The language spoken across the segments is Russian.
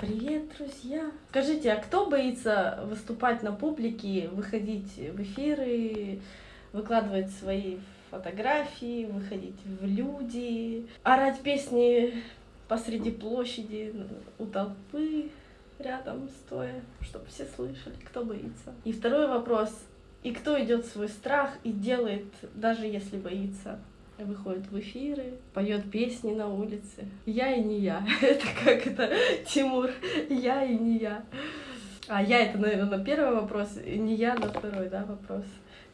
Привет, друзья! Скажите, а кто боится выступать на публике, выходить в эфиры, выкладывать свои фотографии, выходить в люди, орать песни посреди площади у толпы рядом стоя, чтобы все слышали, кто боится. И второй вопрос, и кто идет свой страх и делает, даже если боится? Выходит в эфиры, поет песни на улице. Я и не я. Это как это, Тимур, я и не я. А я это, наверное, на первый вопрос, не я на второй, да, вопрос.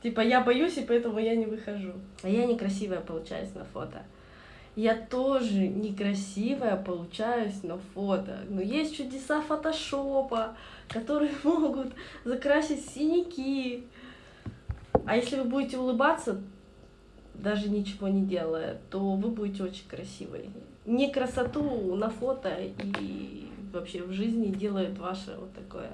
Типа я боюсь, и поэтому я не выхожу. А я некрасивая получаюсь на фото. Я тоже некрасивая получаюсь на фото. Но есть чудеса фотошопа, которые могут закрасить синяки. А если вы будете улыбаться, даже ничего не делая, то вы будете очень красивой. Не красоту на фото и вообще в жизни делает ваше вот такое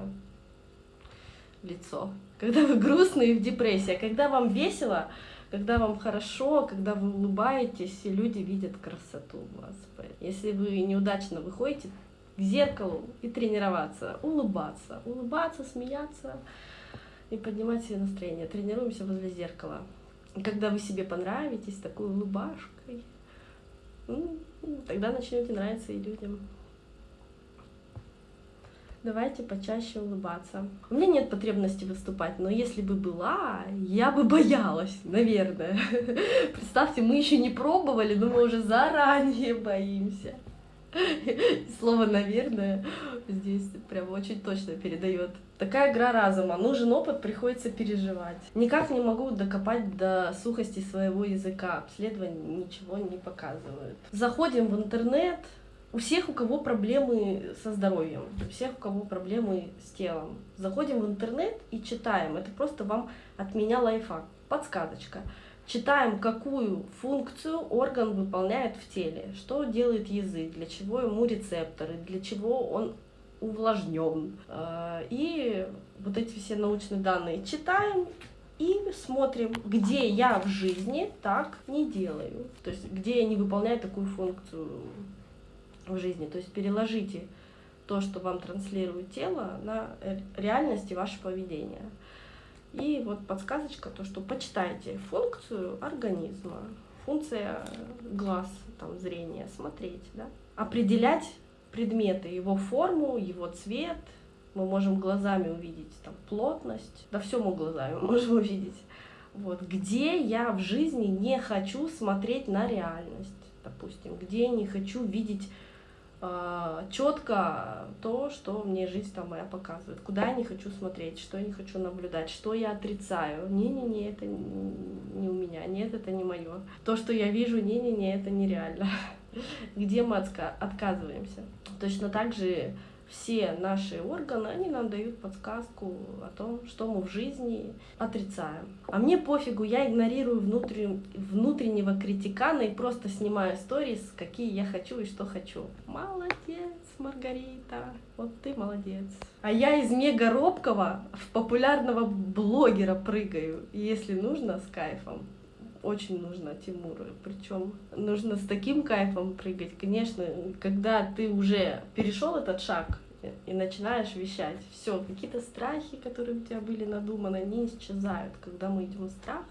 лицо. Когда вы грустные в депрессии, а когда вам весело, когда вам хорошо, когда вы улыбаетесь, и люди видят красоту у вас. Если вы неудачно выходите к зеркалу и тренироваться, улыбаться, улыбаться, смеяться и поднимать себе настроение. Тренируемся возле зеркала когда вы себе понравитесь такой улыбашкой, ну, тогда начнете нравиться и людям. Давайте почаще улыбаться. У меня нет потребности выступать, но если бы была, я бы боялась, наверное. Представьте, мы еще не пробовали, но мы уже заранее боимся. Слово «наверное» здесь прям очень точно передает. Такая игра разума. Нужен опыт, приходится переживать. Никак не могу докопать до сухости своего языка. Обследования ничего не показывают. Заходим в интернет. У всех, у кого проблемы со здоровьем, у всех, у кого проблемы с телом. Заходим в интернет и читаем. Это просто вам от меня лайфхак, подсказочка. Читаем, какую функцию орган выполняет в теле, что делает язык, для чего ему рецепторы, для чего он увлажнен. А, и вот эти все научные данные читаем и смотрим, где я в жизни так не делаю. То есть, где я не выполняю такую функцию в жизни. То есть, переложите то, что вам транслирует тело, на реальность и ваше поведение. И вот подсказочка, то, что почитайте функцию организма, функция глаз, там, зрения, смотреть, да, определять предметы, его форму, его цвет, мы можем глазами увидеть там плотность, да все мы глазами можем увидеть. Вот, где я в жизни не хочу смотреть на реальность, допустим, где я не хочу видеть четко то, что мне жизнь там моя показывает, куда я не хочу смотреть, что я не хочу наблюдать, что я отрицаю. Не-не-не, это не у меня, нет, это не мое. То, что я вижу, не-не-не, это нереально. Где мы отказываемся. Точно так же все наши органы, они нам дают подсказку о том, что мы в жизни отрицаем. А мне пофигу, я игнорирую внутрен... внутреннего критикана и просто снимаю сторис, какие я хочу и что хочу. Молодец, Маргарита, вот ты молодец. А я из мега робкого в популярного блогера прыгаю, если нужно, с кайфом очень нужно Тимуру. Причем нужно с таким кайфом прыгать. Конечно, когда ты уже перешел этот шаг и начинаешь вещать, все, какие-то страхи, которые у тебя были надуманы, они исчезают. Когда мы идем в страх,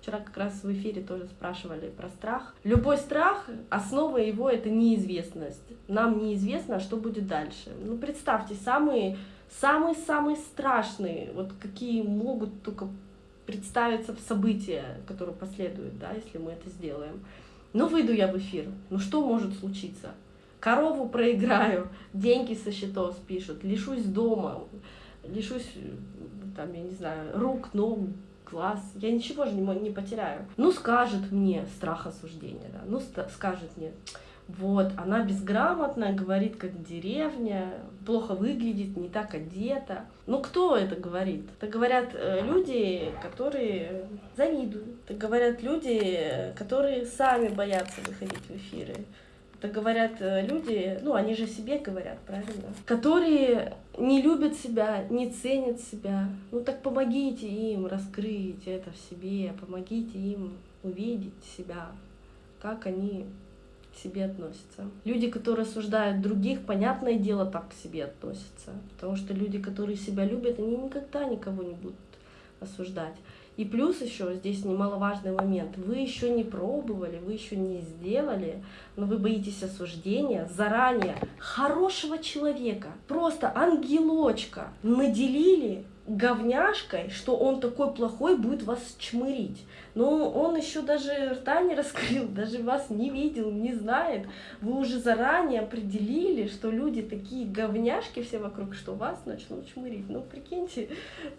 Вчера как раз в эфире тоже спрашивали про страх. Любой страх, основа его это неизвестность. Нам неизвестно, что будет дальше. Ну, представьте, самые самые-самые страшные, вот какие могут только представиться в события, которые последуют, да, если мы это сделаем. Ну, выйду я в эфир, ну что может случиться? Корову проиграю, деньги со счетов спишут, лишусь дома, лишусь, там, я не знаю, рук, ног, глаз, я ничего же не, не потеряю. Ну, скажет мне страх осуждения, да, ну, скажет мне, вот, она безграмотная, говорит как деревня, плохо выглядит, не так одета. Ну кто это говорит? Это говорят э, люди, которые завидуют. Это говорят люди, которые сами боятся выходить в эфиры. Это говорят э, люди, ну они же себе говорят, правильно? Которые не любят себя, не ценят себя. Ну так помогите им раскрыть это в себе, помогите им увидеть себя, как они к себе относятся. Люди, которые осуждают других, понятное дело, так к себе относятся. Потому что люди, которые себя любят, они никогда никого не будут осуждать. И плюс еще здесь немаловажный момент. Вы еще не пробовали, вы еще не сделали, но вы боитесь осуждения заранее хорошего человека, просто ангелочка наделили говняшкой, что он такой плохой будет вас чмырить. Но он еще даже рта не раскрыл, даже вас не видел, не знает. Вы уже заранее определили, что люди такие говняшки все вокруг, что вас начнут чмырить. Ну, прикиньте,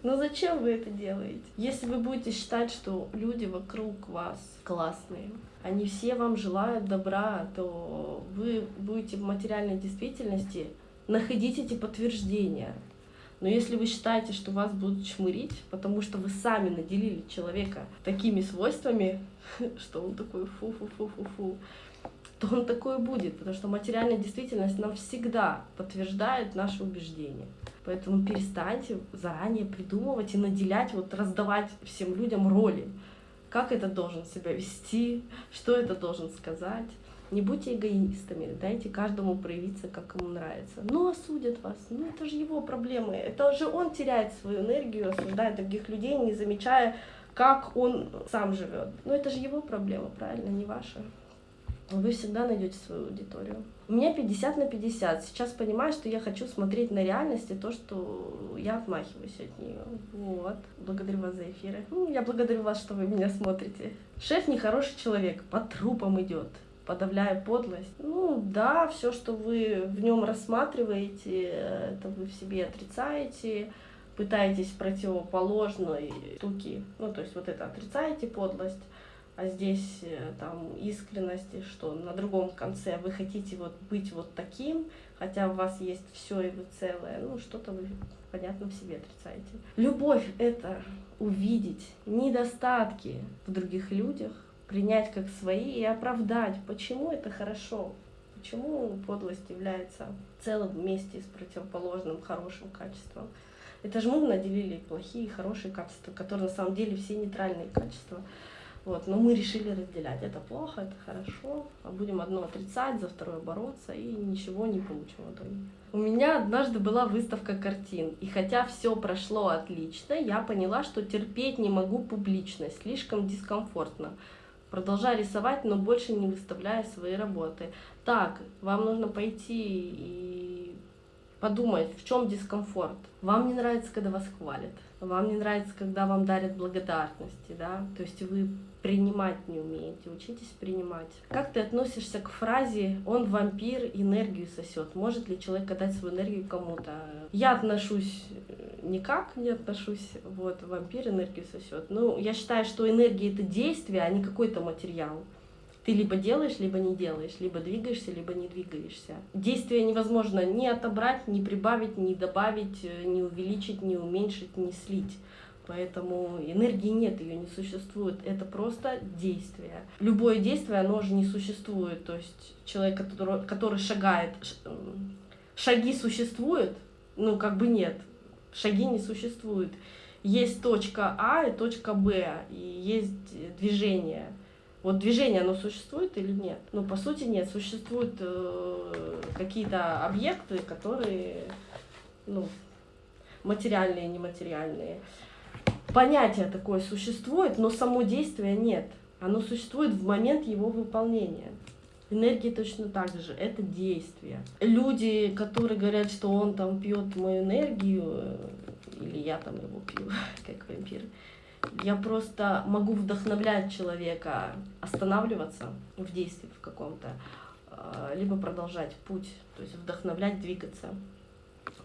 ну зачем вы это делаете? Если вы будете считать, что люди вокруг вас классные, они все вам желают добра, то вы будете в материальной действительности находить эти подтверждения. Но если вы считаете, что вас будут чмырить, потому что вы сами наделили человека такими свойствами, что он такой фу-фу-фу-фу-фу, то он такой будет, потому что материальная действительность нам всегда подтверждает наши убеждения. Поэтому перестаньте заранее придумывать и наделять, вот раздавать всем людям роли. Как это должен себя вести, что это должен сказать. Не будьте эгоистами, дайте каждому проявиться, как ему нравится. Ну, осудят вас, ну это же его проблемы. Это же он теряет свою энергию, осуждает других людей, не замечая, как он сам живет. Ну это же его проблема, правильно, не ваша. Вы всегда найдете свою аудиторию. У меня 50 на 50. Сейчас понимаю, что я хочу смотреть на реальность и то, что я отмахиваюсь от нее. Вот. Благодарю вас за эфиры. Ну, я благодарю вас, что вы меня смотрите. Шеф нехороший человек, по трупам идет подавляя подлость. Ну да, все, что вы в нем рассматриваете, это вы в себе отрицаете, пытаетесь противоположной штуки, ну то есть вот это отрицаете подлость, а здесь э, там искренность, что на другом конце вы хотите вот быть вот таким, хотя у вас есть все и вы целое, ну что-то вы, понятно, в себе отрицаете. Любовь — это увидеть недостатки в других людях, принять как свои и оправдать, почему это хорошо, почему подлость является целым вместе с противоположным хорошим качеством. Это же мы наделили плохие и хорошие качества, которые на самом деле все нейтральные качества. Вот, но мы решили разделять. Это плохо, это хорошо. А будем одно отрицать, за второе бороться и ничего не получим в итоге. У меня однажды была выставка картин, и хотя все прошло отлично, я поняла, что терпеть не могу публичность, слишком дискомфортно продолжай рисовать, но больше не выставляя свои работы. Так, вам нужно пойти и подумать, в чем дискомфорт. Вам не нравится, когда вас хвалят. Вам не нравится, когда вам дарят благодарности, да? То есть вы принимать не умеете, учитесь принимать. Как ты относишься к фразе «он вампир, энергию сосет»? Может ли человек отдать свою энергию кому-то? Я отношусь э, никак не отношусь, вот, вампир энергию сосет. Ну, я считаю, что энергия это действие, а не какой-то материал. Ты либо делаешь, либо не делаешь, либо двигаешься, либо не двигаешься. Действие невозможно ни отобрать, ни прибавить, ни добавить, э, ни увеличить, ни уменьшить, ни слить. Поэтому энергии нет, ее не существует. Это просто действие. Любое действие, оно же не существует. То есть человек, который, который шагает, шаги существуют, ну как бы нет, шаги не существуют. Есть точка А и точка Б, и есть движение. Вот движение, оно существует или нет? Ну, по сути, нет. Существуют э, какие-то объекты, которые, ну, материальные, нематериальные понятие такое существует, но само действие нет. Оно существует в момент его выполнения. Энергия точно так же, это действие. Люди, которые говорят, что он там пьет мою энергию, или я там его пью, как вампир, я просто могу вдохновлять человека останавливаться в действии в каком-то, а, либо продолжать путь, то есть вдохновлять, двигаться,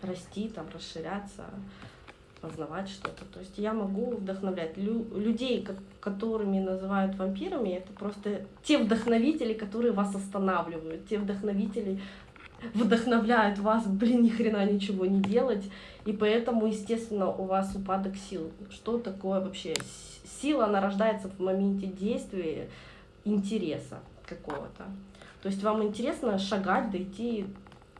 расти, там, расширяться, познавать что-то. То есть я могу вдохновлять Лю людей, как, которыми называют вампирами, это просто те вдохновители, которые вас останавливают, те вдохновители вдохновляют вас, блин, ни хрена ничего не делать, и поэтому, естественно, у вас упадок сил. Что такое вообще? Сила, она рождается в моменте действия, интереса какого-то. То есть вам интересно шагать, дойти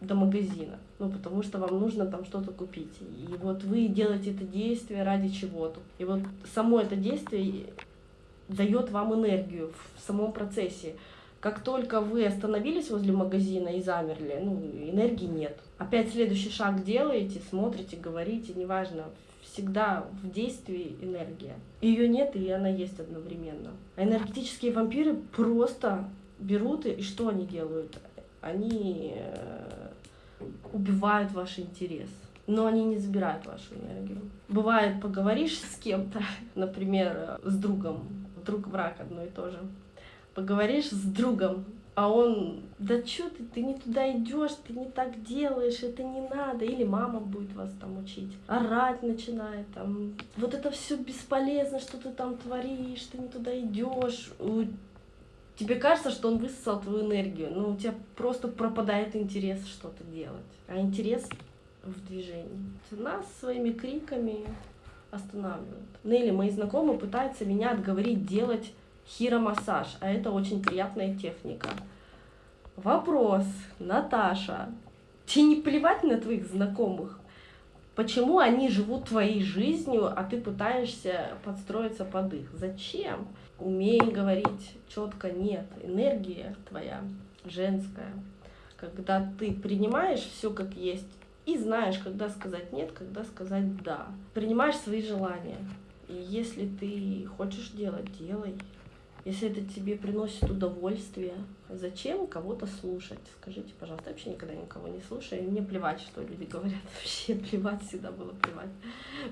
до магазина, ну, потому что вам нужно там что-то купить. И вот вы делаете это действие ради чего-то. И вот само это действие дает вам энергию в самом процессе. Как только вы остановились возле магазина и замерли, ну, энергии нет. Опять следующий шаг делаете, смотрите, говорите, неважно, всегда в действии энергия. Ее нет, и она есть одновременно. А энергетические вампиры просто берут и, что они делают? Они э, убивают ваш интерес но они не забирают вашу энергию. Бывает, поговоришь с кем-то, например, с другом, друг враг одно и то же. Поговоришь с другом, а он, да что ты, ты не туда идешь, ты не так делаешь, это не надо, или мама будет вас там учить, орать начинает, там, вот это все бесполезно, что ты там творишь, ты не туда идешь, тебе кажется, что он высосал твою энергию, но у тебя просто пропадает интерес что-то делать, а интерес в движении. Нас своими криками останавливают. Ну мои знакомые пытаются меня отговорить делать хиромассаж, а это очень приятная техника. Вопрос, Наташа, тебе не плевать на твоих знакомых? Почему они живут твоей жизнью, а ты пытаешься подстроиться под их? Зачем? Умей говорить четко нет. Энергия твоя женская. Когда ты принимаешь все как есть и знаешь, когда сказать нет, когда сказать да. Принимаешь свои желания. И если ты хочешь делать, делай. Если это тебе приносит удовольствие, зачем кого-то слушать? Скажите, пожалуйста, я вообще никогда никого не слушаю. Мне плевать, что люди говорят. Вообще плевать всегда было плевать.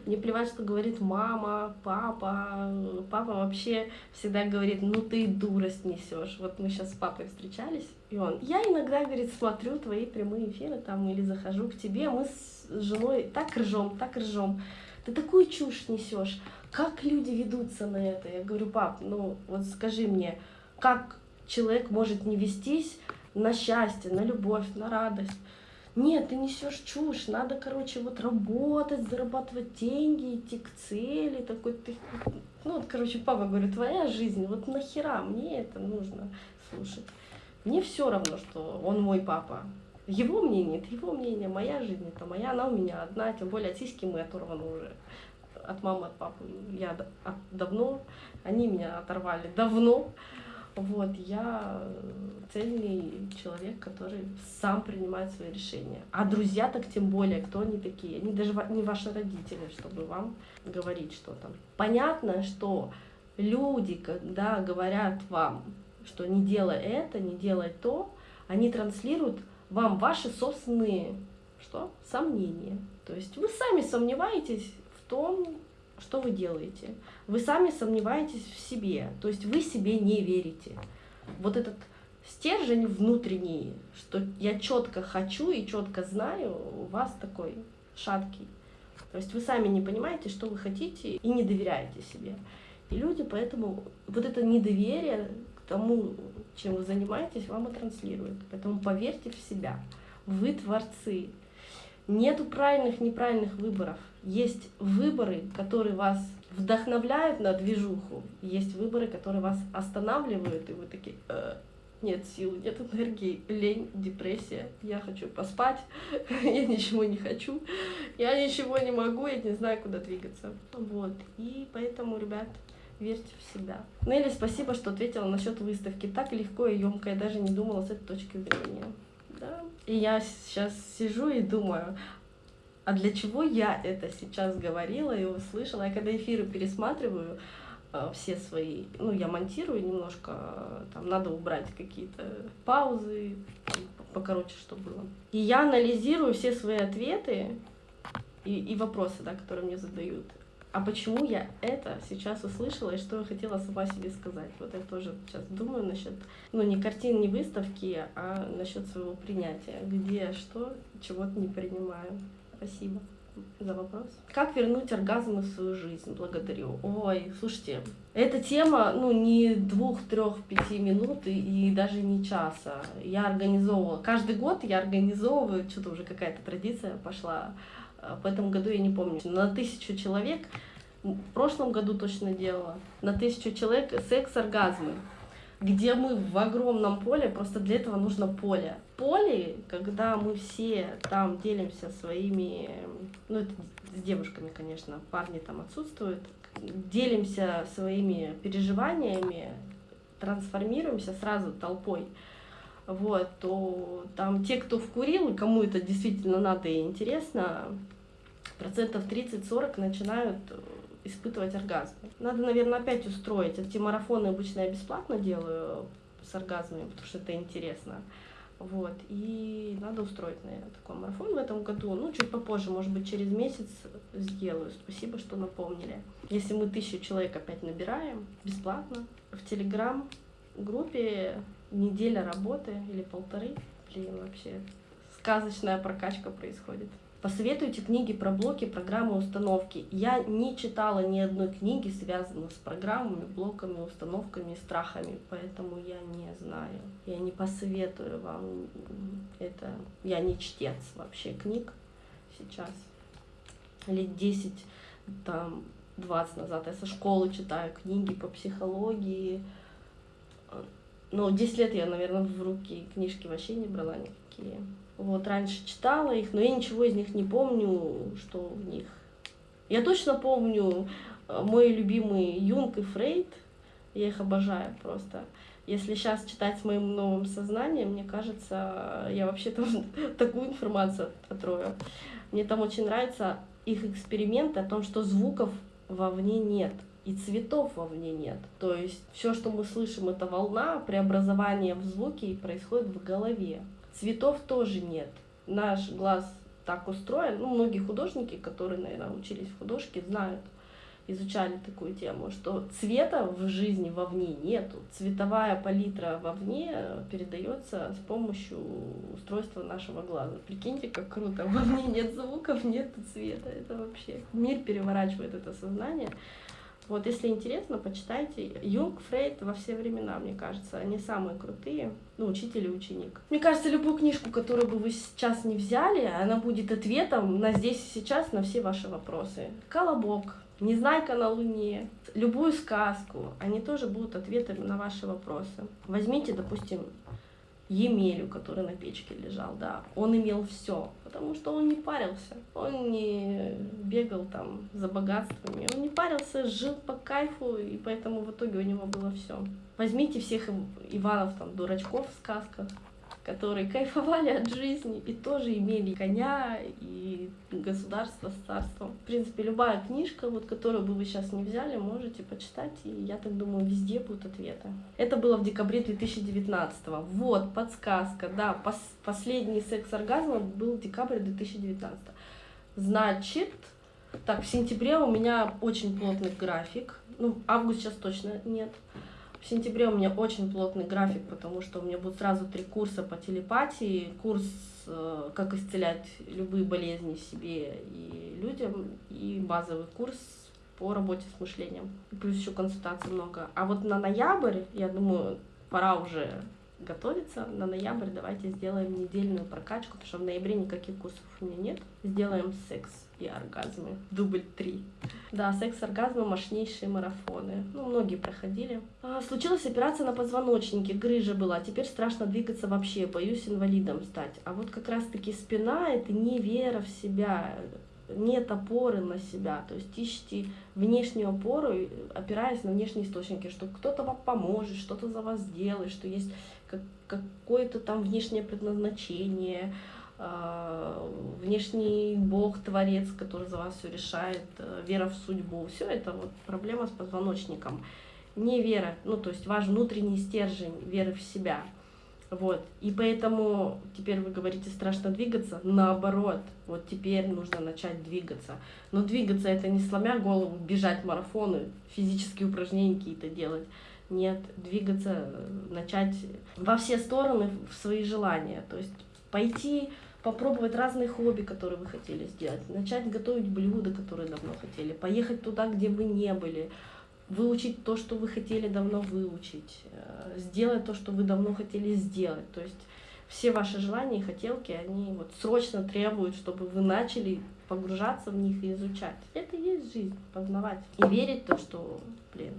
Мне плевать, что говорит мама, папа. Папа вообще всегда говорит, ну ты дурость несешь. Вот мы сейчас с папой встречались, и он, я иногда, говорит, смотрю твои прямые эфиры там или захожу к тебе, мы с женой так ржем, так ржем. Ты такую чушь несешь как люди ведутся на это? Я говорю, пап, ну вот скажи мне, как человек может не вестись на счастье, на любовь, на радость? Нет, ты несешь чушь, надо, короче, вот работать, зарабатывать деньги, идти к цели, такой ты... Ну, вот, короче, папа говорит, твоя жизнь, вот нахера мне это нужно слушать? Мне все равно, что он мой папа. Его мнение, это его мнение, моя жизнь, это моя, она у меня одна, тем более от сиськи мы оторваны уже от мамы, от папы я давно, они меня оторвали давно. Вот, я цельный человек, который сам принимает свои решения. А друзья так тем более, кто они такие? Они даже не ваши родители, чтобы вам говорить что-то. Понятно, что люди, когда говорят вам, что не делай это, не делай то, они транслируют вам ваши собственные что? сомнения. То есть вы сами сомневаетесь том, что вы делаете. Вы сами сомневаетесь в себе, то есть вы себе не верите. Вот этот стержень внутренний, что я четко хочу и четко знаю, у вас такой шаткий. То есть вы сами не понимаете, что вы хотите и не доверяете себе. И люди поэтому вот это недоверие к тому, чем вы занимаетесь, вам и транслируют. Поэтому поверьте в себя. Вы творцы. Нету правильных, неправильных выборов. Есть выборы, которые вас вдохновляют на движуху, есть выборы, которые вас останавливают, и вы такие, э, нет сил, нет энергии, лень, депрессия, я хочу поспать, я ничего не хочу, я ничего не могу, я не знаю, куда двигаться. Вот, и поэтому, ребят, верьте в себя. Нелли, спасибо, что ответила насчет выставки. Так легко и емко, я даже не думала с этой точки зрения. Да. И я сейчас сижу и думаю, а для чего я это сейчас говорила и услышала? Я когда эфиры пересматриваю, э, все свои, ну, я монтирую немножко, там надо убрать какие-то паузы, покороче, что было. И я анализирую все свои ответы и, и вопросы, да, которые мне задают. А почему я это сейчас услышала и что я хотела сама себе сказать? Вот я тоже сейчас думаю насчет, ну, не картин, не выставки, а насчет своего принятия. Где, что, чего-то не принимаю. Спасибо за вопрос. Как вернуть оргазм в свою жизнь? Благодарю. Ой, слушайте, эта тема, ну, не двух, трех, пяти минут и, и даже не часа. Я организовывала, каждый год я организовываю, что-то уже какая-то традиция пошла. В этом году я не помню, на тысячу человек, в прошлом году точно делала, на тысячу человек секс-оргазмы где мы в огромном поле, просто для этого нужно поле. Поле, когда мы все там делимся своими, ну это с девушками, конечно, парни там отсутствуют, делимся своими переживаниями, трансформируемся сразу толпой, вот, то там те, кто вкурил, кому это действительно надо и интересно, процентов 30-40 начинают испытывать оргазм. Надо, наверное, опять устроить. Эти марафоны обычно я бесплатно делаю с оргазмами, потому что это интересно. Вот, и надо устроить, наверное, такой марафон в этом году. Ну, чуть попозже, может быть, через месяц сделаю. Спасибо, что напомнили. Если мы тысячу человек опять набираем, бесплатно, в Телеграм-группе неделя работы или полторы, блин, вообще сказочная прокачка происходит. Посоветуйте книги про блоки, программы, установки. Я не читала ни одной книги, связанной с программами, блоками, установками, страхами, поэтому я не знаю. Я не посоветую вам это. Я не чтец вообще книг сейчас. Лет 10, там, 20 назад я со школы читаю книги по психологии. Но 10 лет я, наверное, в руки книжки вообще не брала никакие. Вот, раньше читала их, но я ничего из них не помню, что в них. Я точно помню э, мой любимый Юнг и Фрейд, я их обожаю просто. Если сейчас читать с моим новым сознанием, мне кажется, я вообще там такую информацию отрою. Мне там очень нравятся их эксперименты о том, что звуков вовне нет и цветов вовне нет. То есть все, что мы слышим, это волна, преобразование в звуки происходит в голове. Цветов тоже нет. Наш глаз так устроен. Ну, многие художники, которые, наверное, учились в художке, знают, изучали такую тему, что цвета в жизни вовне нету. Цветовая палитра вовне передается с помощью устройства нашего глаза. Прикиньте, как круто. Вовне нет звуков, нет цвета. Это вообще мир переворачивает это сознание. Вот, если интересно, почитайте. Юнг, Фрейд во все времена, мне кажется, они самые крутые. Ну, учитель и ученик. Мне кажется, любую книжку, которую бы вы сейчас не взяли, она будет ответом на здесь и сейчас на все ваши вопросы. Колобок, Незнайка на Луне, любую сказку, они тоже будут ответами на ваши вопросы. Возьмите, допустим, Емелю, который на печке лежал, да, он имел все, потому что он не парился, он не бегал там за богатствами, он не парился, жил по кайфу, и поэтому в итоге у него было все. Возьмите всех Иванов, там, дурачков в сказках, которые кайфовали от жизни и тоже имели коня и государство с царством. В принципе, любая книжка, вот, которую бы вы сейчас не взяли, можете почитать, и я так думаю, везде будут ответы. Это было в декабре 2019 -го. Вот, подсказка, да, пос последний секс-оргазм был декабрь 2019 -го. Значит, так, в сентябре у меня очень плотный график, ну, август сейчас точно нет, в сентябре у меня очень плотный график, потому что у меня будут сразу три курса по телепатии, курс э, «Как исцелять любые болезни себе и людям» и базовый курс по работе с мышлением. Плюс еще консультаций много. А вот на ноябрь, я думаю, пора уже готовиться. На ноябрь давайте сделаем недельную прокачку, потому что в ноябре никаких курсов у меня нет. Сделаем секс и оргазмы. Дубль три. Да, секс-оргазмы, мощнейшие марафоны. Ну, многие проходили. А, случилась операция на позвоночнике, грыжа была. Теперь страшно двигаться вообще, боюсь инвалидом стать. А вот как раз-таки спина — это не вера в себя, нет опоры на себя, то есть ищите внешнюю опору, опираясь на внешние источники, что кто-то вам поможет, что-то за вас сделает, что есть какое-то там внешнее предназначение, внешний бог, творец, который за вас все решает, э, вера в судьбу, все это вот проблема с позвоночником. Не вера, ну то есть ваш внутренний стержень веры в себя. Вот. И поэтому теперь вы говорите страшно двигаться, наоборот, вот теперь нужно начать двигаться. Но двигаться это не сломя голову, бежать марафоны, физические упражнения какие-то делать. Нет, двигаться, начать во все стороны в свои желания. То есть пойти попробовать разные хобби, которые вы хотели сделать, начать готовить блюда, которые давно хотели, поехать туда, где вы не были, выучить то, что вы хотели давно выучить, э, сделать то, что вы давно хотели сделать. То есть все ваши желания и хотелки, они вот срочно требуют, чтобы вы начали погружаться в них и изучать. Это и есть жизнь, познавать. И верить в то, что, блин,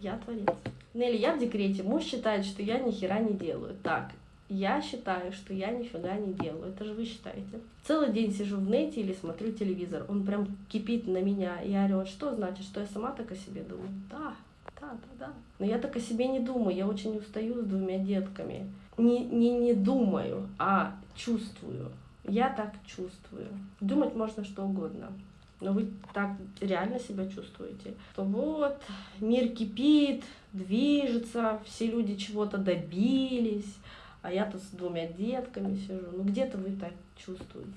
я творец. Нелли, я в декрете, муж считает, что я ни хера не делаю. Так, я считаю, что я нифига не делаю. Это же вы считаете. Целый день сижу в нете или смотрю телевизор. Он прям кипит на меня. Я орет, что значит, что я сама так о себе думаю? Да, да, да, да. Но я так о себе не думаю, я очень устаю с двумя детками. Не, не, не думаю, а чувствую. Я так чувствую. Думать можно что угодно. Но вы так реально себя чувствуете. То вот, мир кипит, движется, все люди чего-то добились, а я-то с двумя детками сижу. Ну где-то вы так чувствуете.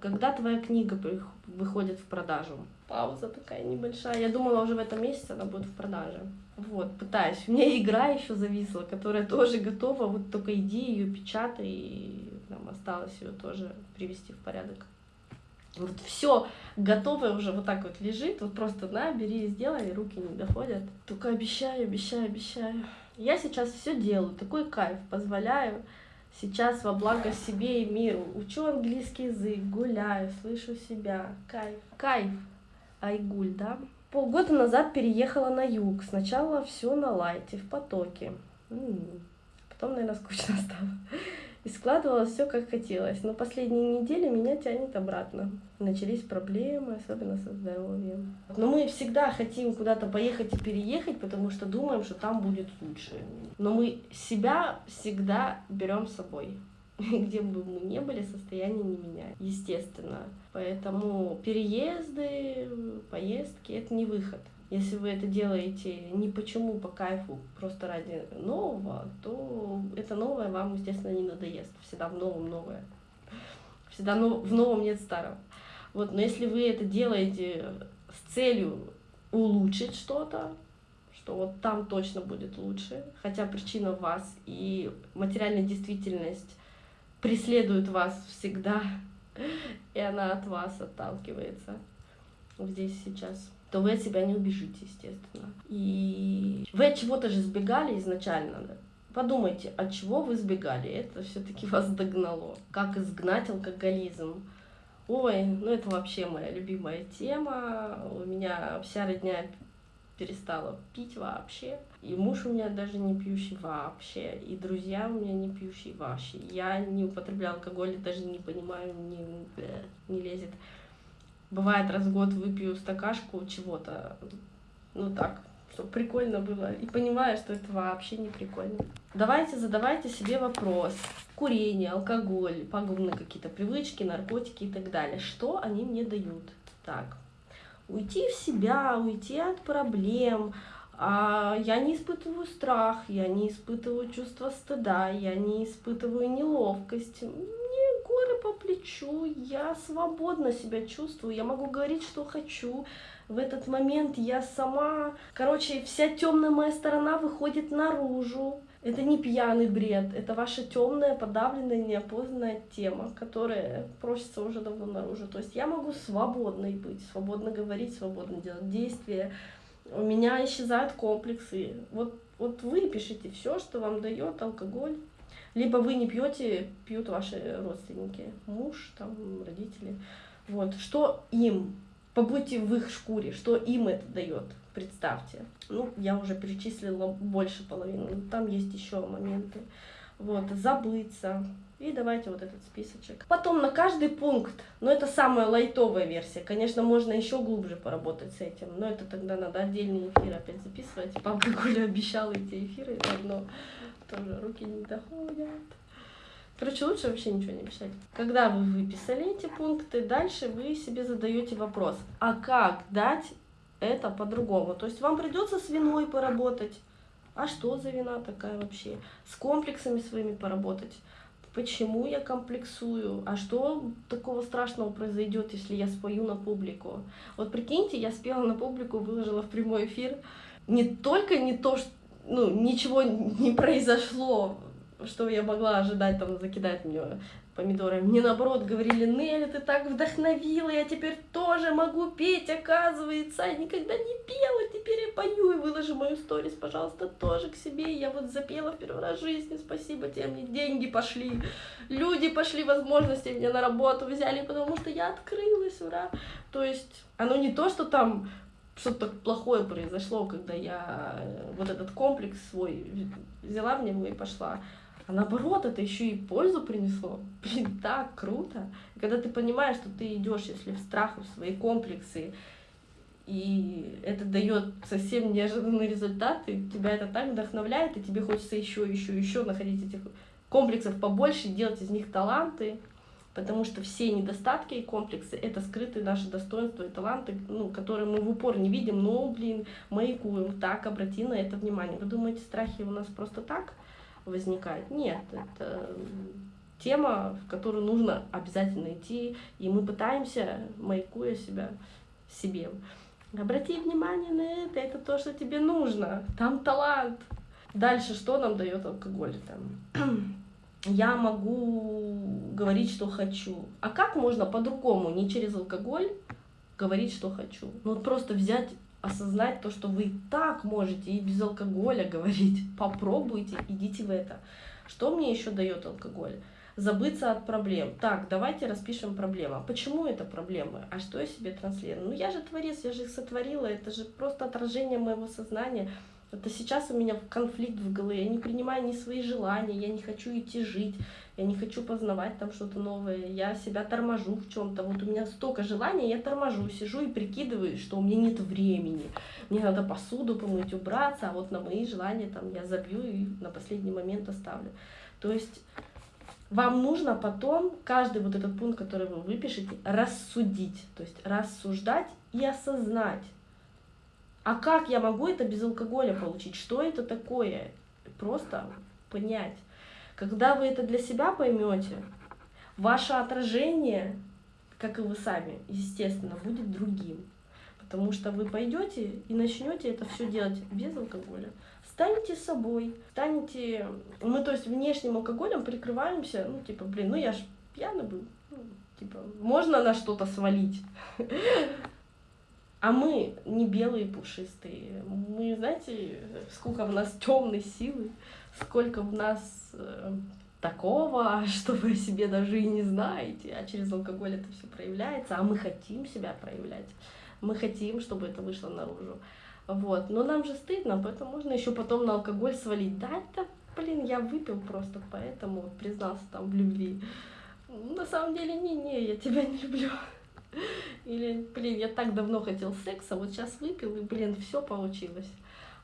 Когда твоя книга выходит в продажу? Пауза такая небольшая. Я думала, уже в этом месяце она будет в продаже. Вот, пытаюсь. У меня игра еще зависла, которая тоже готова. Вот только иди ее печатай, и нам осталось ее тоже привести в порядок. Вот все готовое уже вот так вот лежит, вот просто на, бери и сделай, руки не доходят. Только обещаю, обещаю, обещаю. Я сейчас все делаю, такой кайф, позволяю сейчас во благо себе и миру. Учу английский язык, гуляю, слышу себя. Кайф. Кайф. Айгуль, да? Полгода назад переехала на юг. Сначала все на лайте, в потоке. М -м -м. Потом, наверное, скучно стало и складывалось все как хотелось. Но последние недели меня тянет обратно. Начались проблемы, особенно со здоровьем. Но мы всегда хотим куда-то поехать и переехать, потому что думаем, что там будет лучше. Но мы себя всегда берем с собой. Где бы мы ни были, состояние не меняет, естественно. Поэтому переезды, поездки — это не выход. Если вы это делаете не почему по кайфу, просто ради нового, то это новое вам, естественно, не надоест. Всегда в новом новое. Всегда в новом нет старого. Вот, но если вы это делаете с целью улучшить что-то, что вот там точно будет лучше, хотя причина в вас и материальная действительность преследует вас всегда, и она от вас отталкивается здесь сейчас то вы от себя не убежите, естественно. И вы от чего-то же сбегали изначально, да? Подумайте, от чего вы сбегали? Это все-таки вас догнало. Как изгнать алкоголизм? Ой, ну это вообще моя любимая тема. У меня вся родня перестала пить вообще. И муж у меня даже не пьющий вообще. И друзья у меня не пьющие вообще. Я не употребляю алкоголь, даже не понимаю, не, не лезет. Бывает, раз в год выпью стакашку чего-то, ну так, чтобы прикольно было. И понимаю, что это вообще не прикольно. Давайте задавайте себе вопрос. Курение, алкоголь, пагубные какие-то привычки, наркотики и так далее. Что они мне дают? Так, уйти в себя, уйти от проблем, а я не испытываю страх, я не испытываю чувство стыда, я не испытываю неловкость по плечу, я свободно себя чувствую, я могу говорить, что хочу. В этот момент я сама, короче, вся темная моя сторона выходит наружу. Это не пьяный бред, это ваша темная, подавленная, неопознанная тема, которая просится уже давно наружу. То есть я могу свободной быть, свободно говорить, свободно делать действия. У меня исчезают комплексы. Вот, вот вы пишите все, что вам дает алкоголь, либо вы не пьете, пьют ваши родственники, муж, там, родители. Вот, что им, побудьте в их шкуре, что им это дает, представьте. Ну, я уже перечислила больше половины, там есть еще моменты. Вот, забыться, и давайте вот этот списочек. Потом на каждый пункт, но это самая лайтовая версия. Конечно, можно еще глубже поработать с этим, но это тогда надо отдельный эфир опять записывать. Папа Коля обещал эти эфиры, но тоже руки не доходят. Короче, лучше вообще ничего не писать. Когда вы выписали эти пункты, дальше вы себе задаете вопрос, а как дать это по-другому? То есть вам придется с виной поработать. А что за вина такая вообще? С комплексами своими поработать почему я комплексую, а что такого страшного произойдет, если я спою на публику. Вот прикиньте, я спела на публику, выложила в прямой эфир. Не только не то, что ну, ничего не произошло, что я могла ожидать, там, закидать мне помидорами. Мне наоборот говорили, Нелли, ты так вдохновила, я теперь тоже могу петь, оказывается. Я никогда не пела, теперь я пою и выложи мою сторис, пожалуйста, тоже к себе. Я вот запела в первый раз в жизни, спасибо тебе, мне деньги пошли. Люди пошли, возможности мне на работу взяли, потому что я открылась, ура. То есть оно не то, что там что-то плохое произошло, когда я э, вот этот комплекс свой взяла в него и пошла. А наоборот, это еще и пользу принесло. Блин, так круто. когда ты понимаешь, что ты идешь, если в страх, в свои комплексы, и это дает совсем неожиданные результаты, тебя это так вдохновляет, и тебе хочется еще, еще, еще находить этих комплексов побольше, делать из них таланты, потому что все недостатки и комплексы — это скрытые наши достоинства и таланты, ну, которые мы в упор не видим, но, блин, маякуем, так, обрати на это внимание. Вы думаете, страхи у нас просто так возникают? Нет, это тема, в которую нужно обязательно идти, и мы пытаемся, маякуя себя, себе. Обрати внимание на это, это то, что тебе нужно, там талант. Дальше что нам дает алкоголь? Там? Я могу говорить, что хочу. А как можно по-другому, не через алкоголь, говорить, что хочу? Ну вот просто взять, осознать то, что вы и так можете и без алкоголя говорить. Попробуйте, идите в это. Что мне еще дает алкоголь? забыться от проблем. Так, давайте распишем проблемы. А почему это проблемы? А что я себе транслирую? Ну я же творец, я же их сотворила, это же просто отражение моего сознания. Это сейчас у меня конфликт в голове, я не принимаю ни свои желания, я не хочу идти жить, я не хочу познавать там что-то новое, я себя торможу в чем-то. Вот у меня столько желаний, я торможу, сижу и прикидываю, что у меня нет времени. Мне надо посуду помыть, убраться, а вот на мои желания там я забью и на последний момент оставлю. То есть вам нужно потом каждый вот этот пункт, который вы выпишете, рассудить, то есть рассуждать и осознать. А как я могу это без алкоголя получить? Что это такое? Просто понять. Когда вы это для себя поймете, ваше отражение, как и вы сами, естественно, будет другим. Потому что вы пойдете и начнете это все делать без алкоголя станете собой, станете... Мы, то есть, внешним алкоголем прикрываемся, ну, типа, блин, ну я ж пьяный был, ну, типа, можно на что-то свалить. А мы не белые пушистые. Мы, знаете, сколько в нас темной силы, сколько в нас э, такого, что вы о себе даже и не знаете, а через алкоголь это все проявляется, а мы хотим себя проявлять. Мы хотим, чтобы это вышло наружу. Вот. Но нам же стыдно, поэтому можно еще потом на алкоголь свалить. Да, это, блин, я выпил просто, поэтому признался там в любви. На самом деле, не-не, я тебя не люблю. Или, блин, я так давно хотел секса, вот сейчас выпил, и, блин, все получилось.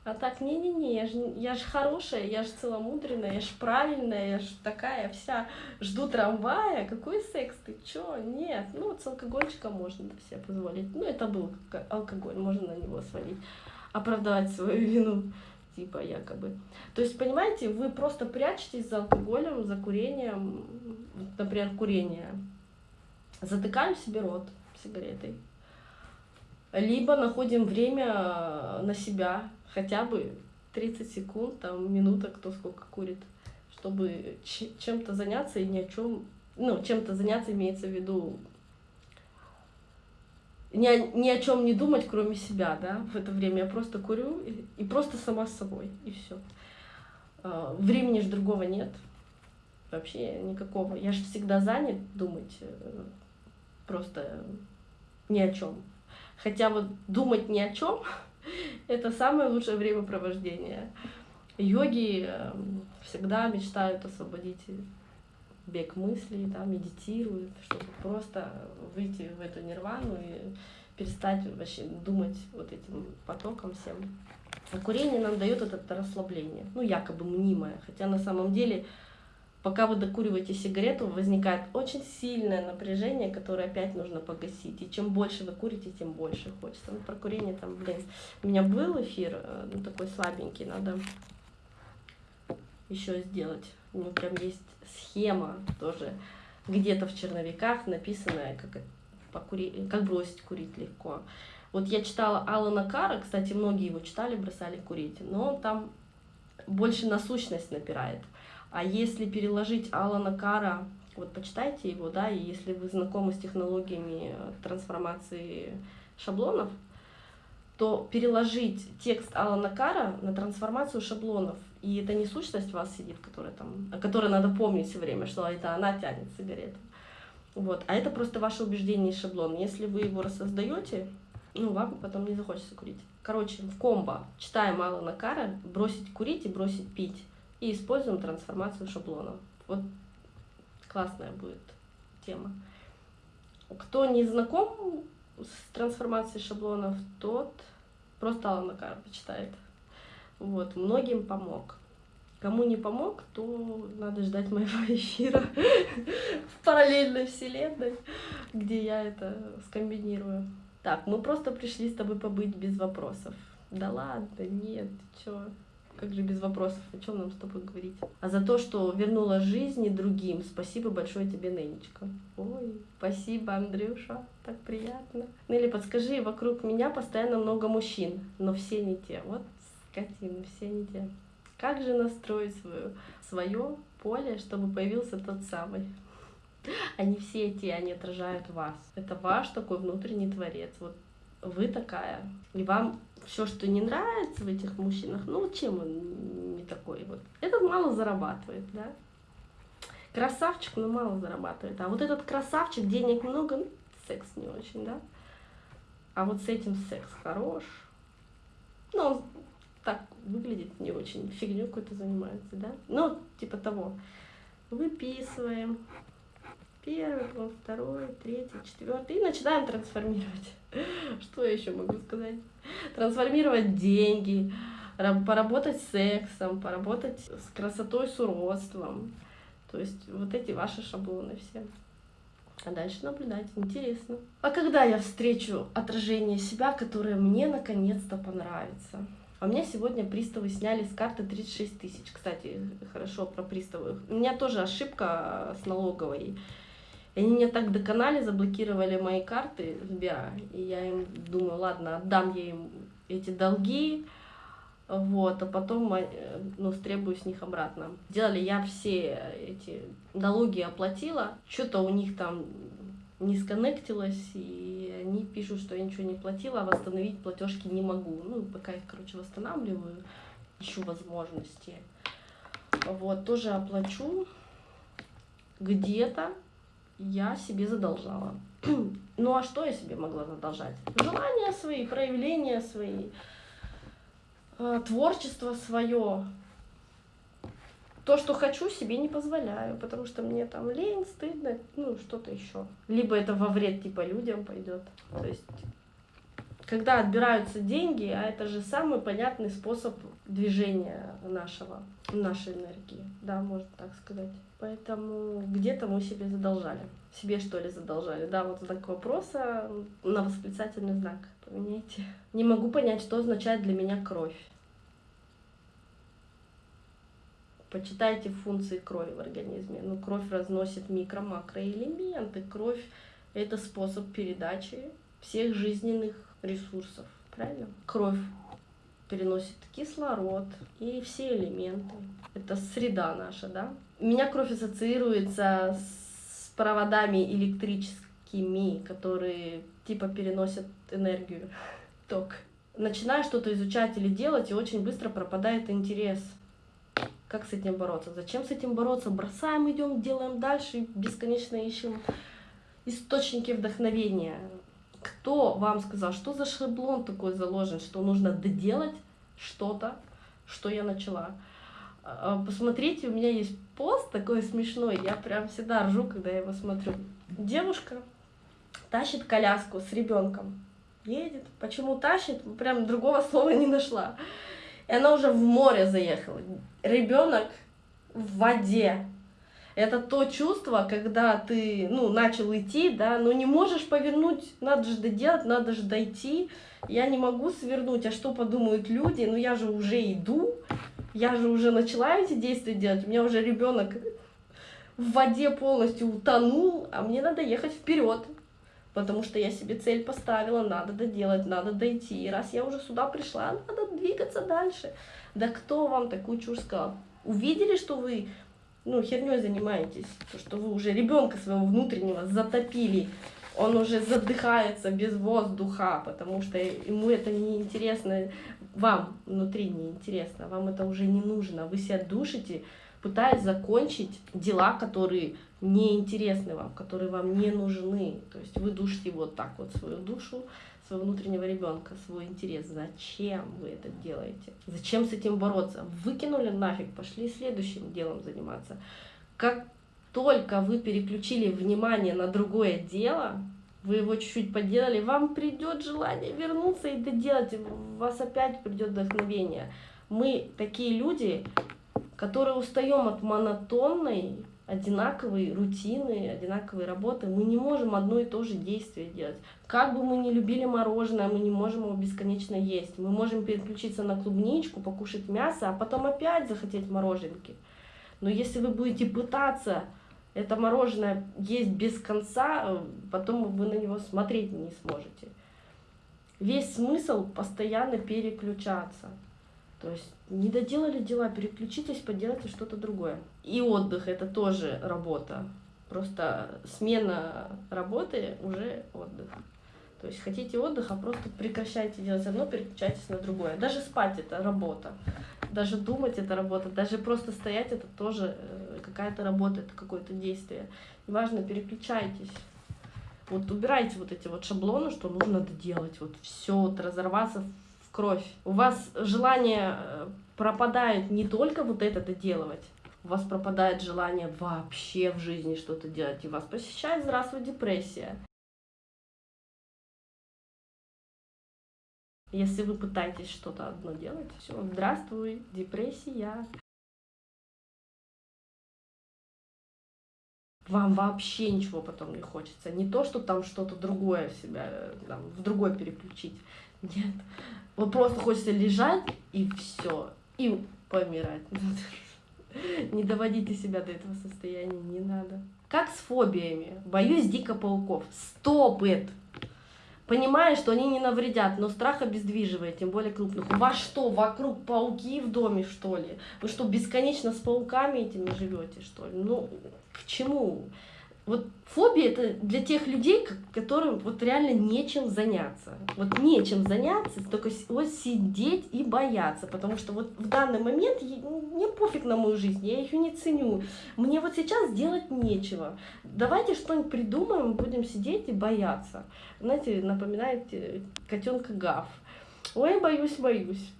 А так, не-не-не, я же я ж хорошая, я же целомудренная, я же правильная, я же такая вся, жду трамвая, какой секс, ты чё? Нет, ну вот с алкогольчиком можно себе позволить. Ну это был алкоголь, можно на него свалить оправдать свою вину, типа якобы. То есть, понимаете, вы просто прячетесь за алкоголем, за курением, например, курение. Затыкаем себе рот сигаретой. Либо находим время на себя, хотя бы 30 секунд, там, минута, кто сколько курит, чтобы чем-то заняться и ни о чем, ну, чем-то заняться имеется в виду ни о, ни о чем не думать, кроме себя, да, в это время я просто курю и, и просто сама с собой, и все. А, времени же другого нет, вообще никакого. Я же всегда занят думать э, просто ни о чем. Хотя вот думать ни о чем это самое лучшее времяпровождение. Йоги э, всегда мечтают освободить бег мыслей, да, медитируют, чтобы просто выйти в эту нирвану и перестать вообще думать вот этим потоком всем. А курение нам дает это расслабление, ну якобы мнимое, хотя на самом деле, пока вы докуриваете сигарету, возникает очень сильное напряжение, которое опять нужно погасить. И чем больше вы курите, тем больше хочется. Ну, про курение там, блин, у меня был эфир, э, ну такой слабенький, надо еще сделать. У него прям есть схема тоже где-то в черновиках написанная, как, покури... как бросить курить легко. Вот я читала Алана Кара, кстати, многие его читали, бросали курить, но он там больше на сущность напирает. А если переложить Алана Кара, вот почитайте его, да, и если вы знакомы с технологиями трансформации шаблонов, то переложить текст Алана Кара на трансформацию шаблонов и это не сущность вас сидит, которая там, о которой надо помнить все время, что это она тянет сигарету. Вот. А это просто ваше убеждение и шаблон. Если вы его рассоздаете, ну, вам потом не захочется курить. Короче, в комбо читаем Алана Кара, бросить курить и бросить пить. И используем трансформацию шаблона. Вот классная будет тема. Кто не знаком с трансформацией шаблонов, тот просто Алана Карпа читает. Вот, многим помог. Кому не помог, то надо ждать моего эфира в параллельной вселенной, где я это скомбинирую. Так, мы просто пришли с тобой побыть без вопросов. Да ладно, нет, чё? Как же без вопросов? О чем нам с тобой говорить? А за то, что вернула жизни другим, спасибо большое тебе, Ненечка. Ой, спасибо, Андрюша, так приятно. Нелли, подскажи, вокруг меня постоянно много мужчин, но все не те. Вот скотины, все не те. Как же настроить свое, свое поле, чтобы появился тот самый? Они все эти, они отражают вас. Это ваш такой внутренний творец. Вот вы такая. И вам все, что не нравится в этих мужчинах, ну чем он не такой вот? Этот мало зарабатывает, да? Красавчик, но мало зарабатывает. А вот этот красавчик, денег много, ну, секс не очень, да? А вот с этим секс хорош. Ну, он так выглядит не очень, фигню какой-то занимается, да? Ну, типа того. Выписываем. Первый, второй, третий, четвертый. И начинаем трансформировать. Что я еще могу сказать? Трансформировать деньги, поработать с сексом, поработать с красотой, с уродством. То есть вот эти ваши шаблоны все. А дальше наблюдать. Интересно. А когда я встречу отражение себя, которое мне наконец-то понравится? А у меня сегодня приставы сняли с карты 36 тысяч. Кстати, хорошо про приставы. У меня тоже ошибка с налоговой. И они меня так доконали, заблокировали мои карты Сбера. И я им думаю, ладно, отдам я им эти долги, вот, а потом э, ну, стребую с них обратно. Делали я все эти налоги оплатила, что-то у них там не сконнектилось, и они пишут, что я ничего не платила, а восстановить платежки не могу. Ну, пока их, короче, восстанавливаю, ищу возможности. Вот, тоже оплачу где-то я себе задолжала. ну а что я себе могла задолжать? Желания свои, проявления свои, э, творчество свое. То, что хочу, себе не позволяю, потому что мне там лень, стыдно, ну что-то еще. Либо это во вред типа людям пойдет. То есть когда отбираются деньги, а это же самый понятный способ движения нашего, нашей энергии, да, можно так сказать. Поэтому где-то мы себе задолжали. Себе что ли задолжали? Да, вот знак вопроса на восклицательный знак поменяйте. Не могу понять, что означает для меня кровь. Почитайте функции крови в организме. Ну, кровь разносит микро-макроэлементы. Кровь — это способ передачи всех жизненных ресурсов, правильно? Кровь переносит кислород и все элементы. Это среда наша, да? У меня кровь ассоциируется с проводами электрическими, которые типа переносят энергию, ток. Начинаю что-то изучать или делать, и очень быстро пропадает интерес. Как с этим бороться? Зачем с этим бороться? Бросаем, идем, делаем дальше, бесконечно ищем источники вдохновения. Кто вам сказал, что за шаблон такой заложен, что нужно доделать что-то, что я начала? А, посмотрите, у меня есть пост такой смешной, я прям всегда ржу, когда я его смотрю. Девушка тащит коляску с ребенком, едет. Почему тащит? Прям другого слова не нашла. И она уже в море заехала. Ребенок в воде. Это то чувство, когда ты, ну, начал идти, да, но не можешь повернуть, надо же доделать, надо же дойти. Я не могу свернуть, а что подумают люди? Ну, я же уже иду, я же уже начала эти действия делать, у меня уже ребенок в воде полностью утонул, а мне надо ехать вперед, потому что я себе цель поставила, надо доделать, надо дойти. И раз я уже сюда пришла, надо двигаться дальше. Да кто вам такую чушь сказал? Увидели, что вы ну, херней занимаетесь, то, что вы уже ребенка своего внутреннего затопили, он уже задыхается без воздуха, потому что ему это не интересно, вам внутри не интересно, вам это уже не нужно, вы себя душите, пытаясь закончить дела, которые не интересны вам, которые вам не нужны. То есть вы душите вот так вот свою душу, своего внутреннего ребенка, свой интерес. Зачем вы это делаете? Зачем с этим бороться? Выкинули нафиг, пошли следующим делом заниматься. Как только вы переключили внимание на другое дело, вы его чуть-чуть поделали, вам придет желание вернуться и доделать, у вас опять придет вдохновение. Мы такие люди, которые устаем от монотонной, одинаковой рутины, одинаковой работы. Мы не можем одно и то же действие делать. Как бы мы ни любили мороженое, мы не можем его бесконечно есть. Мы можем переключиться на клубничку, покушать мясо, а потом опять захотеть мороженки. Но если вы будете пытаться это мороженое есть без конца, потом вы на него смотреть не сможете. Весь смысл постоянно переключаться. То есть не доделали дела, переключитесь, поделайте что-то другое. И отдых это тоже работа. Просто смена работы уже отдых. То есть хотите отдыха, просто прекращайте делать одно, переключайтесь на другое. Даже спать это работа. Даже думать это работа. Даже просто стоять это тоже э, какая-то работа, это какое-то действие. Неважно, переключайтесь. Вот убирайте вот эти вот шаблоны, что нужно доделать. Вот все, вот разорваться в кровь. У вас желание э, пропадает не только вот это доделывать, у вас пропадает желание вообще в жизни что-то делать, и вас посещает, здравствуй, депрессия. Если вы пытаетесь что-то одно делать, все, здравствуй, депрессия. Вам вообще ничего потом не хочется. Не то, что там что-то другое в себя, там, в другое переключить. Нет. Вот просто хочется лежать и все. И помирать. Не доводите себя до этого состояния, не надо. Как с фобиями. Боюсь дико пауков. Стопит! понимая, что они не навредят, но страх обездвиживает, тем более крупных. У вас что, вокруг пауки в доме, что ли? Вы что, бесконечно с пауками этими живете, что ли? Ну, к чему? Вот фобия это для тех людей, которым вот реально нечем заняться. Вот нечем заняться, только вот сидеть и бояться, потому что вот в данный момент мне пофиг на мою жизнь, я ее не ценю. Мне вот сейчас делать нечего. Давайте что-нибудь придумаем, будем сидеть и бояться. Знаете, напоминает э, котенка Гав. Ой, боюсь, боюсь.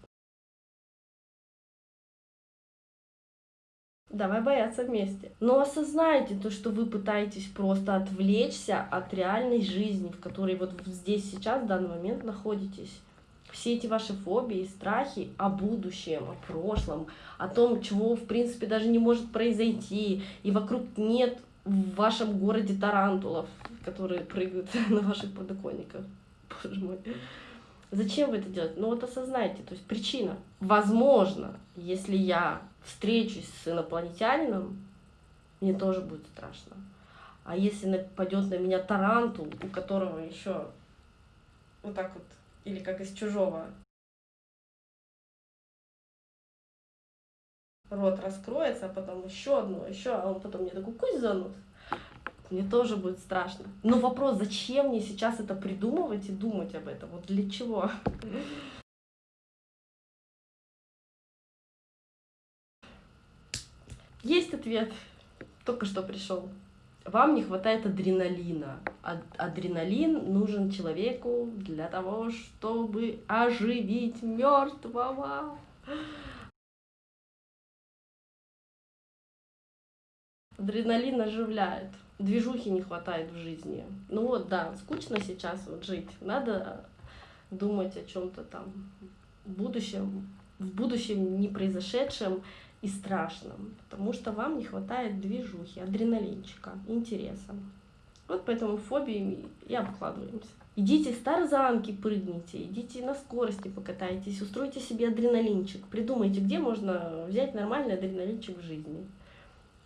Давай бояться вместе. Но осознайте то, что вы пытаетесь просто отвлечься от реальной жизни, в которой вот здесь сейчас, в данный момент находитесь. Все эти ваши фобии, страхи о будущем, о прошлом, о том, чего в принципе даже не может произойти, и вокруг нет в вашем городе тарантулов, которые прыгают на ваших подоконниках. Боже мой. Зачем вы это делаете? Ну вот осознайте, то есть причина. Возможно, если я встречусь с инопланетянином, мне тоже будет страшно. А если нападет на меня тарантул, у которого еще вот так вот, или как из чужого, рот раскроется, а потом еще одно, еще, а он потом мне такой кусь занут, мне тоже будет страшно. Но вопрос, зачем мне сейчас это придумывать и думать об этом? Вот для чего? Есть ответ. Только что пришел. Вам не хватает адреналина. А адреналин нужен человеку для того, чтобы оживить мертвого. Адреналин оживляет. Движухи не хватает в жизни. Ну вот, да, скучно сейчас вот жить. Надо думать о чем-то там в будущем, в будущем не произошедшем и страшном, потому что вам не хватает движухи, адреналинчика, интереса. Вот поэтому фобиями и обкладываемся. Идите с тарзанки прыгните, идите на скорости покатайтесь, устройте себе адреналинчик, придумайте, где можно взять нормальный адреналинчик в жизни.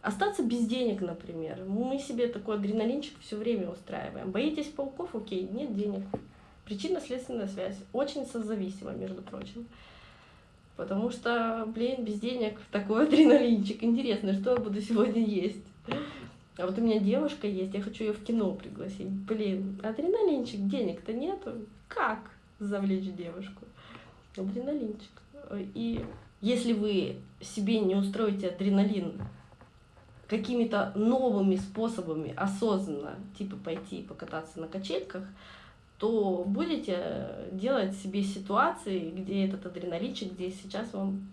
Остаться без денег, например. Мы себе такой адреналинчик все время устраиваем. Боитесь пауков? Окей, нет денег. Причинно-следственная связь. Очень созависима, между прочим. Потому что, блин, без денег такой адреналинчик. Интересно, что я буду сегодня есть. А вот у меня девушка есть, я хочу ее в кино пригласить. Блин, адреналинчик, денег-то нету. Как завлечь девушку? Адреналинчик. И если вы себе не устроите адреналин какими-то новыми способами осознанно, типа пойти покататься на качельках, то будете делать себе ситуации, где этот адреналинчик, где сейчас вам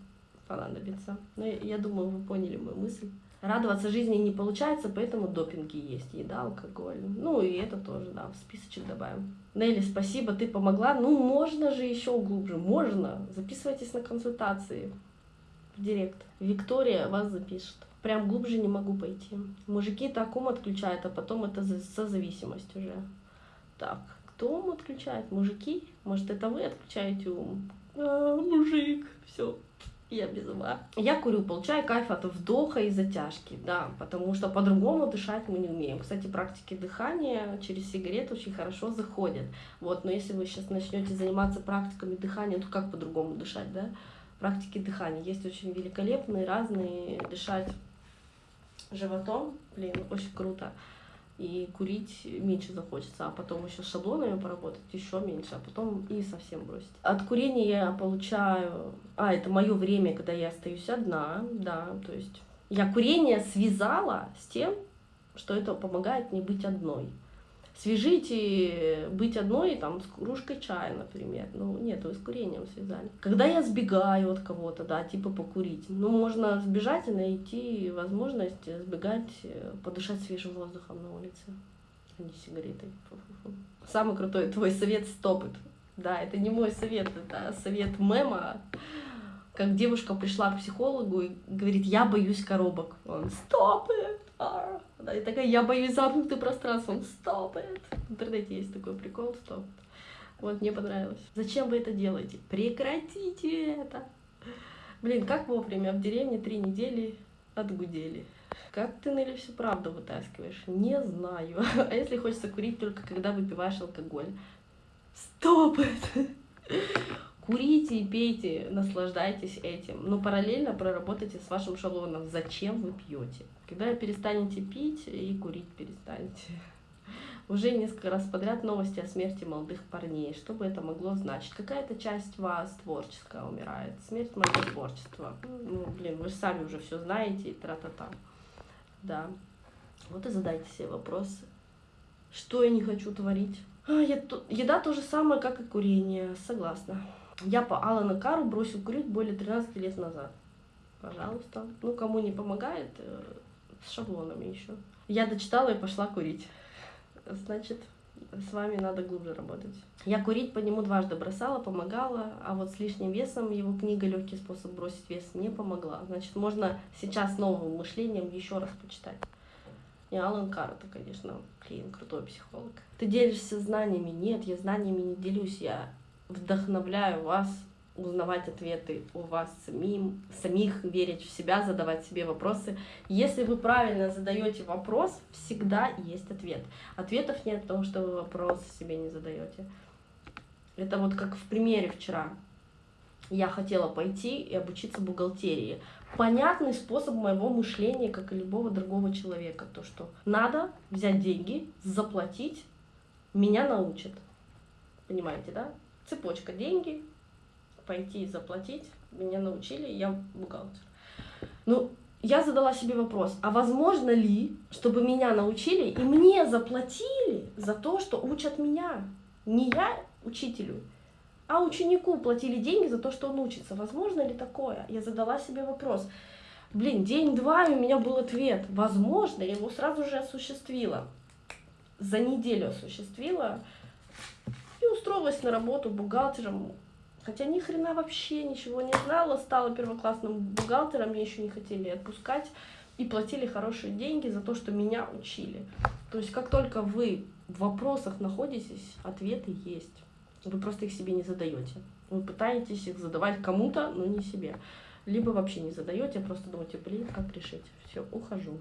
понадобится. Ну, я думаю, вы поняли мою мысль. Радоваться жизни не получается, поэтому допинги есть, еда, алкоголь. Ну и это тоже, да, в списочек добавим. Нелли, спасибо, ты помогла. Ну, можно же еще глубже, можно. Записывайтесь на консультации в директ. Виктория вас запишет. Прям глубже не могу пойти. Мужики так ум отключают, а потом это созависимость уже. Так, кто ум отключает? Мужики? Может, это вы отключаете ум? А, мужик, все, я без ума. Я курю, получаю кайф от вдоха и затяжки, да, потому что по-другому дышать мы не умеем. Кстати, практики дыхания через сигареты очень хорошо заходят. Вот, но если вы сейчас начнете заниматься практиками дыхания, то как по-другому дышать, да? Практики дыхания есть очень великолепные, разные, дышать животом, блин, очень круто и курить меньше захочется, а потом еще с шаблонами поработать еще меньше, а потом и совсем бросить. От курения я получаю... А, это мое время, когда я остаюсь одна, да, то есть я курение связала с тем, что это помогает мне быть одной. Свяжите быть одной там, с кружкой чая, например. Ну, нет, вы с курением связали. Когда я сбегаю от кого-то, да, типа покурить, ну, можно сбежать и найти возможность сбегать, э, подышать свежим воздухом на улице, а не сигаретой. Самый крутой твой совет стопит. Да, это не мой совет, это совет мема, как девушка пришла к психологу и говорит, я боюсь коробок. Он, стоп it! Да, и такая, я боюсь замкнутое пространство. Он, стоп it! В интернете есть такой прикол, стоп. Вот, мне понравилось. Зачем вы это делаете? Прекратите это! Блин, как вовремя в деревне три недели отгудели. Как ты, Нелли, всю правду вытаскиваешь? Не знаю. А если хочется курить только когда выпиваешь алкоголь? Стоп это! Курите и пейте, наслаждайтесь этим, но параллельно проработайте с вашим шаблоном, зачем вы пьете. Когда перестанете пить и курить перестанете. Уже несколько раз подряд новости о смерти молодых парней. Что бы это могло значить? Какая-то часть вас творческая умирает. Смерть моего творчества. Ну, блин, вы же сами уже все знаете и тра-та-та. Да. Вот и задайте себе вопросы. Что я не хочу творить? А, еда то же самое, как и курение. Согласна. Я по Алану Кару бросил курить более 13 лет назад. Пожалуйста. Ну, кому не помогает, э, с шаблонами еще. Я дочитала и пошла курить. Значит, с вами надо глубже работать. Я курить по нему дважды бросала, помогала, а вот с лишним весом его книга «Легкий способ бросить вес» не помогла. Значит, можно сейчас новым мышлением еще раз почитать. И Алан Карр, это, конечно, блин, крутой психолог. Ты делишься знаниями? Нет, я знаниями не делюсь, я вдохновляю вас узнавать ответы у вас самим, самих, верить в себя, задавать себе вопросы. Если вы правильно задаете вопрос, всегда есть ответ. Ответов нет, потому что вы вопрос себе не задаете. Это вот как в примере вчера. Я хотела пойти и обучиться бухгалтерии. Понятный способ моего мышления, как и любого другого человека. То, что надо взять деньги, заплатить, меня научат. Понимаете, да? Цепочка деньги, пойти и заплатить. Меня научили, я бухгалтер. Ну, я задала себе вопрос, а возможно ли, чтобы меня научили и мне заплатили за то, что учат меня? Не я учителю, а ученику платили деньги за то, что он учится. Возможно ли такое? Я задала себе вопрос. Блин, день-два, у меня был ответ. Возможно, я его сразу же осуществила. За неделю осуществила устроилась на работу бухгалтером, хотя ни хрена вообще ничего не знала, стала первоклассным бухгалтером, меня еще не хотели отпускать, и платили хорошие деньги за то, что меня учили. То есть как только вы в вопросах находитесь, ответы есть. Вы просто их себе не задаете. Вы пытаетесь их задавать кому-то, но не себе. Либо вообще не задаете, а просто думаете, блин, как решить. Все, ухожу.